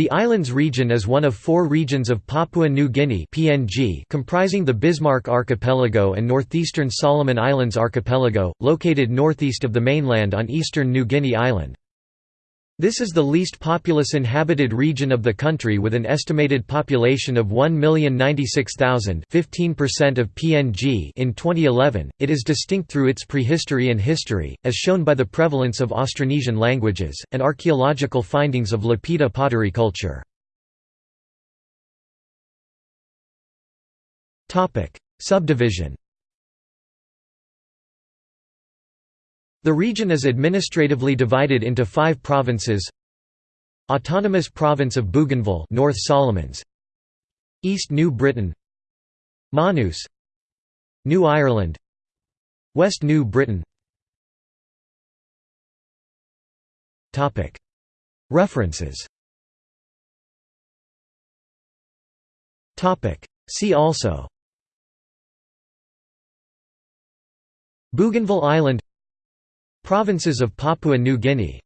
The islands region is one of four regions of Papua New Guinea (PNG) comprising the Bismarck Archipelago and northeastern Solomon Islands Archipelago, located northeast of the mainland on eastern New Guinea Island. This is the least populous inhabited region of the country with an estimated population of 1,096,000 15% of PNG in 2011. It is distinct through its prehistory and history, as shown by the prevalence of Austronesian languages, and archaeological findings of Lapita pottery culture. Subdivision The region is administratively divided into five provinces. Autonomous Province of Bougainville North Solomons. East New Britain. Manus. New Ireland. West New Britain. References. See also. Bougainville Island Provinces of Papua New Guinea